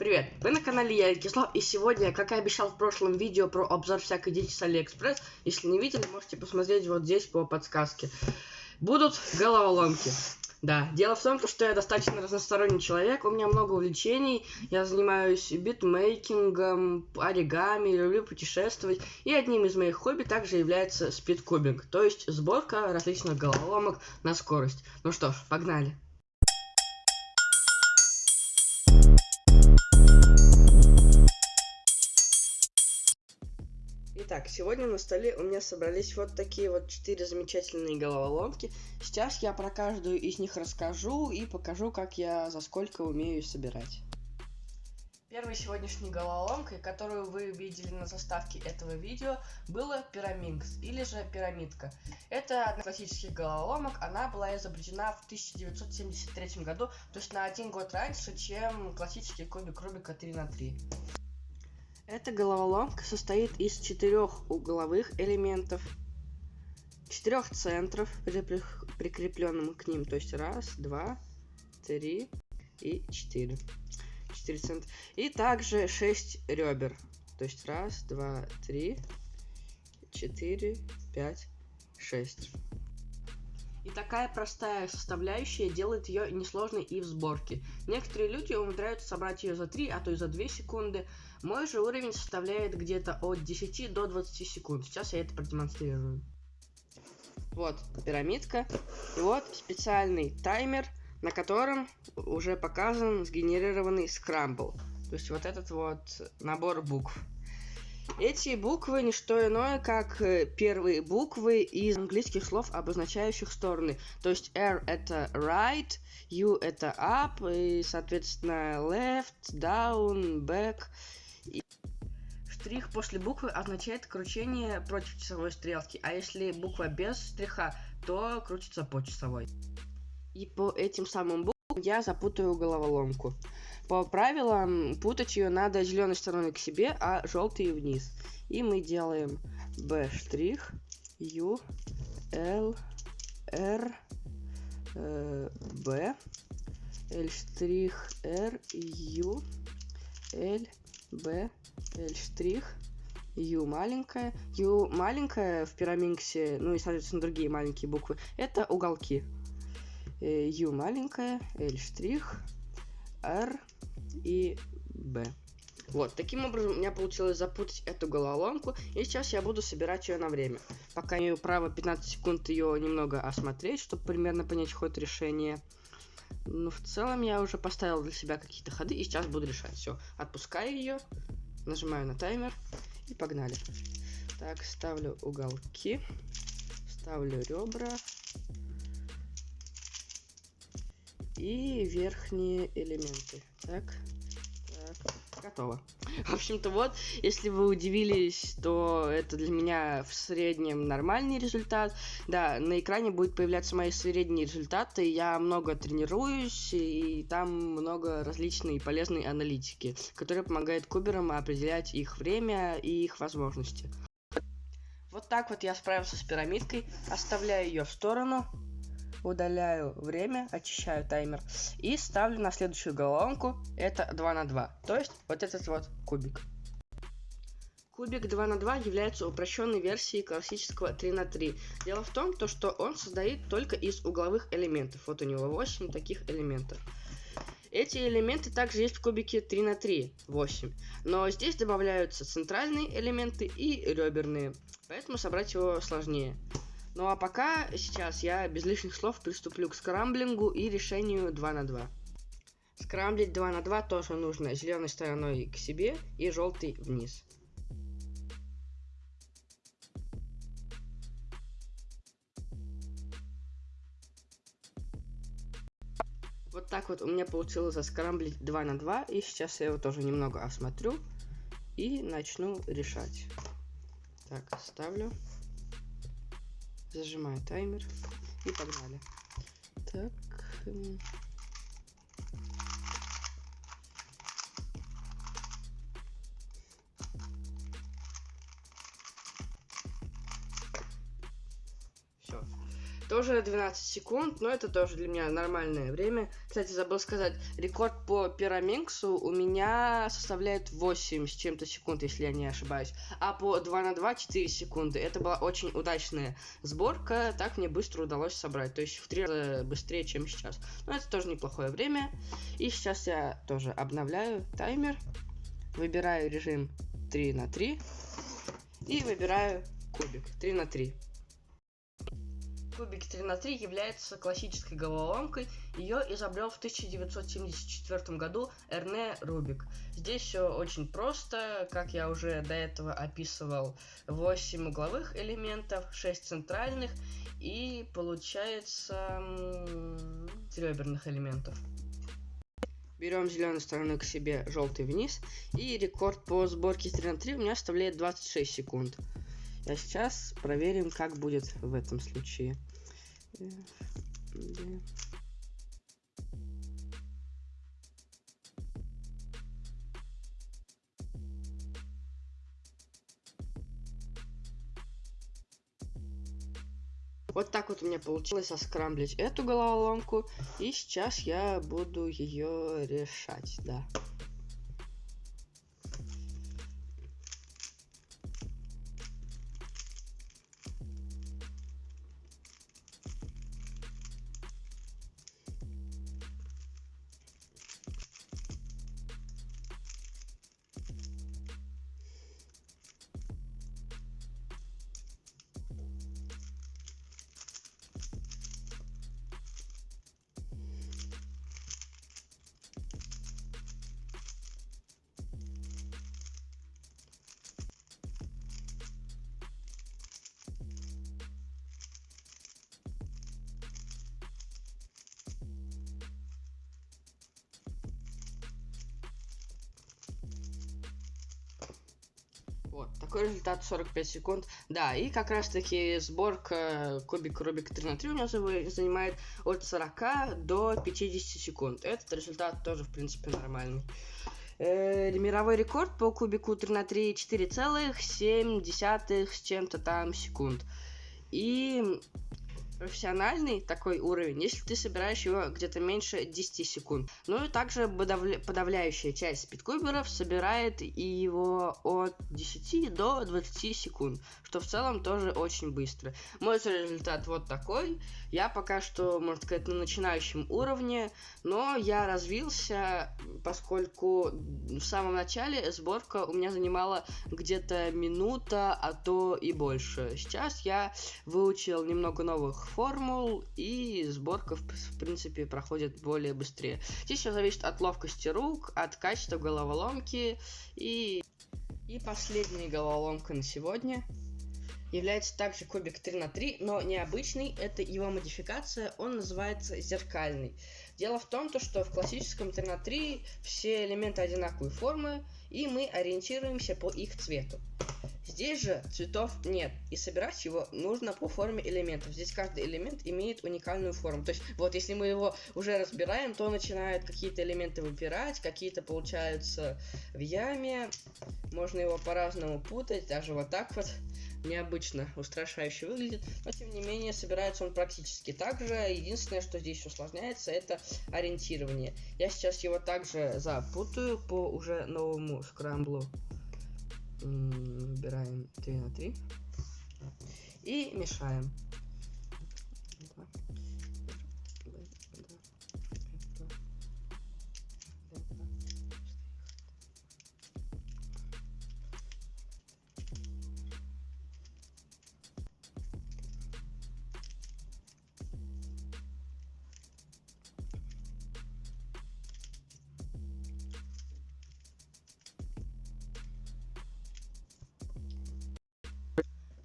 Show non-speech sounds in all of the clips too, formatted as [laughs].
Привет, вы на канале Я Кислав, и сегодня, как и обещал в прошлом видео про обзор всякой дичи с Алиэкспресс, если не видели, можете посмотреть вот здесь по подсказке. Будут головоломки. Да, дело в том, что я достаточно разносторонний человек, у меня много увлечений, я занимаюсь битмейкингом, оригами, люблю путешествовать, и одним из моих хобби также является спидкубинг, то есть сборка различных головоломок на скорость. Ну что ж, погнали. Итак, сегодня на столе у меня собрались вот такие вот четыре замечательные головоломки. Сейчас я про каждую из них расскажу и покажу, как я за сколько умею собирать. Первой сегодняшней головоломкой, которую вы видели на заставке этого видео, было пираминкс, или же пирамидка. Это одна из классических головоломок, она была изобретена в 1973 году, то есть на один год раньше, чем классический кубик Рубика 3 на 3. Эта головоломка состоит из четырех угловых элементов, четырех центров, прикрепленным к ним, то есть раз, два, три и четыре. Четыре центра. И также шесть ребер, то есть раз, два, три, четыре, пять, шесть. И такая простая составляющая делает ее несложной и в сборке. Некоторые люди умудряются собрать ее за 3, а то и за 2 секунды. Мой же уровень составляет где-то от 10 до 20 секунд. Сейчас я это продемонстрирую. Вот пирамидка. И вот специальный таймер, на котором уже показан сгенерированный скрамбл. То есть вот этот вот набор букв. Эти буквы не что иное, как э, первые буквы из английских слов, обозначающих стороны. То есть R это right, U это up, и, соответственно, left, down, back. И штрих после буквы означает кручение против часовой стрелки, а если буква без штриха, то крутится по часовой. И по этим самым буквам я запутаю головоломку. По правилам, путать ее надо зеленой стороной к себе, а желтой вниз. И мы делаем B U, L, R, э, B, L R, U, L, B, L U маленькая. U маленькая в пираминксе, ну и, соответственно, другие маленькие буквы, это уголки. Э, U маленькая, L R и B. Вот, таким образом у меня получилось запутать эту головоломку, и сейчас я буду собирать ее на время. Пока имею право 15 секунд ее немного осмотреть, чтобы примерно понять ход решения. Но в целом я уже поставил для себя какие-то ходы, и сейчас буду решать. Все, отпускаю ее, нажимаю на таймер, и погнали. Так, ставлю уголки, ставлю ребра, и верхние элементы. Так, так, готово. [laughs] В общем-то, вот, если вы удивились, то это для меня в среднем нормальный результат. Да, на экране будет появляться мои средние результаты. Я много тренируюсь, и там много различной полезной аналитики, которая помогает куберам определять их время и их возможности. Вот так вот я справился с пирамидкой, оставляю ее в сторону удаляю время, очищаю таймер и ставлю на следующую головоломку, это 2 на 2, то есть вот этот вот кубик. Кубик 2 на 2 является упрощенной версией классического 3 на 3. Дело в том, то, что он состоит только из угловых элементов. Вот у него 8 таких элементов. Эти элементы также есть в кубике 3 на 3, 8. Но здесь добавляются центральные элементы и реберные, поэтому собрать его сложнее. Ну а пока сейчас я без лишних слов приступлю к скрамблингу и решению 2 на 2. Скрамблить 2 на 2 тоже нужно зеленой стороной к себе и желтой вниз. Вот так вот у меня получилось заскрамблить 2 на 2. И сейчас я его тоже немного осмотрю. И начну решать. Так, ставлю. Зажимаю таймер. И погнали. Так. Тоже 12 секунд, но это тоже для меня нормальное время. Кстати, забыл сказать, рекорд по пираминксу у меня составляет 8 с чем-то секунд, если я не ошибаюсь. А по 2 на 2 4 секунды. Это была очень удачная сборка, так мне быстро удалось собрать. То есть в 3 раза быстрее, чем сейчас. Но это тоже неплохое время. И сейчас я тоже обновляю таймер. Выбираю режим 3 на 3. И выбираю кубик 3 на 3 кубик 3 на 3 является классической головоломкой. Ее изобрел в 1974 году Эрне Рубик. Здесь все очень просто, как я уже до этого описывал, 8 угловых элементов, 6 центральных и получается реберных элементов. Берем зеленую сторону к себе, желтый вниз. И рекорд по сборке 3 на 3 у меня составляет 26 секунд. А сейчас проверим, как будет в этом случае. Вот так вот у меня получилось оскрамблить эту головоломку. И сейчас я буду ее решать, да. Вот, такой результат 45 секунд. Да, и как раз таки сборка кубик Рубик 3 на 3 у меня занимает от 40 до 50 секунд. Этот результат тоже, в принципе, нормальный. Э, мировой рекорд по кубику 3 на 3 4,7 с чем-то там секунд. И профессиональный такой уровень, если ты собираешь его где-то меньше 10 секунд. Ну и также подавля подавляющая часть спидкуберов собирает его от 10 до 20 секунд, что в целом тоже очень быстро. Мой результат вот такой. Я пока что, можно сказать, на начинающем уровне, но я развился, поскольку в самом начале сборка у меня занимала где-то минута, а то и больше. Сейчас я выучил немного новых формул, и сборка, в, принципе, проходит более быстрее. Здесь все зависит от ловкости рук, от качества головоломки, и... И последняя головоломка на сегодня является также кубик 3 на 3, но необычный, это его модификация, он называется зеркальный. Дело в том, то, что в классическом 3 на 3 все элементы одинаковой формы, и мы ориентируемся по их цвету. Здесь же цветов нет, и собирать его нужно по форме элементов. Здесь каждый элемент имеет уникальную форму. То есть, вот если мы его уже разбираем, то начинают какие-то элементы выпирать, какие-то получаются в яме. Можно его по-разному путать, даже вот так вот необычно, устрашающе выглядит, но тем не менее собирается он практически так же. Единственное, что здесь усложняется, это ориентирование. Я сейчас его также запутаю по уже новому скрамблу выбираем 3 на 3 и мешаем.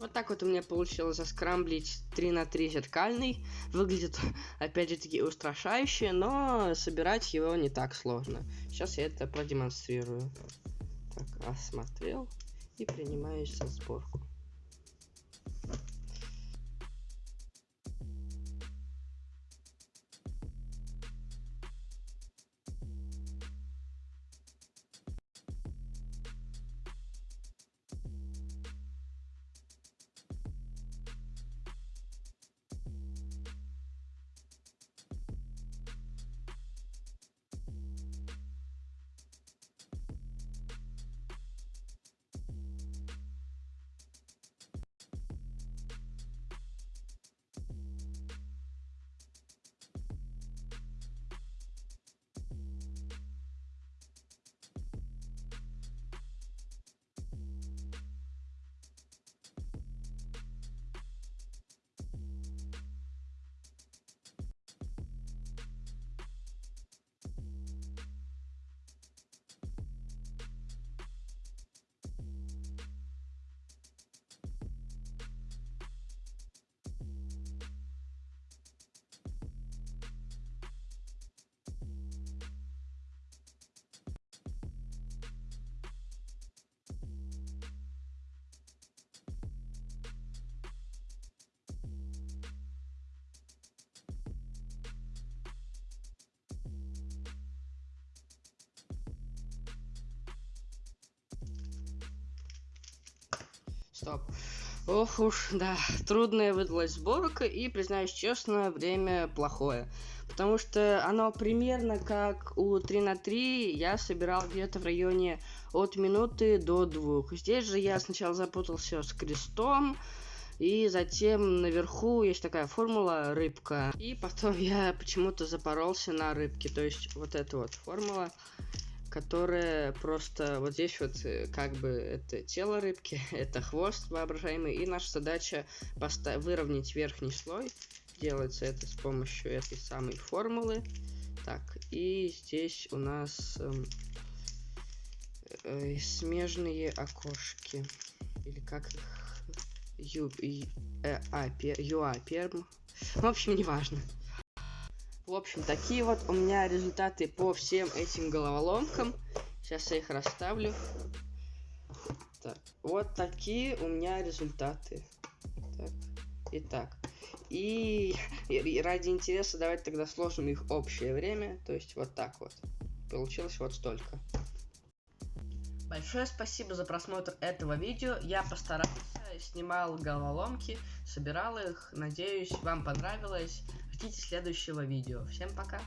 Вот так вот у меня получилось заскрамблить 3 на 3 зеркальный. Выглядит, опять же таки, устрашающе, но собирать его не так сложно. Сейчас я это продемонстрирую. Так, осмотрел и принимаюсь за сборку. Стоп. Ох уж, да, трудная выдалась сборка, и, признаюсь честно, время плохое. Потому что оно примерно как у 3 на 3 я собирал где-то в районе от минуты до двух. Здесь же я сначала запутался с крестом, и затем наверху есть такая формула рыбка. И потом я почему-то запоролся на рыбке. То есть вот эта вот формула, которая просто вот здесь вот э, как бы это тело рыбки, [laughs] это хвост воображаемый. И наша задача выровнять верхний слой. Делается это с помощью этой самой формулы. Так, и здесь у нас эм, э, смежные окошки. Или как их Ю, э, а, пер, ЮА Перм. В общем, неважно. В общем, такие вот у меня результаты по всем этим головоломкам. Сейчас я их расставлю. Так, вот такие у меня результаты. Так, итак. И, [laughs] и ради интереса давайте тогда сложим их общее время. То есть вот так вот. Получилось вот столько. Большое спасибо за просмотр этого видео. Я постарался снимал головоломки, собирал их. Надеюсь, вам понравилось. Ждите следующего видео. Всем пока!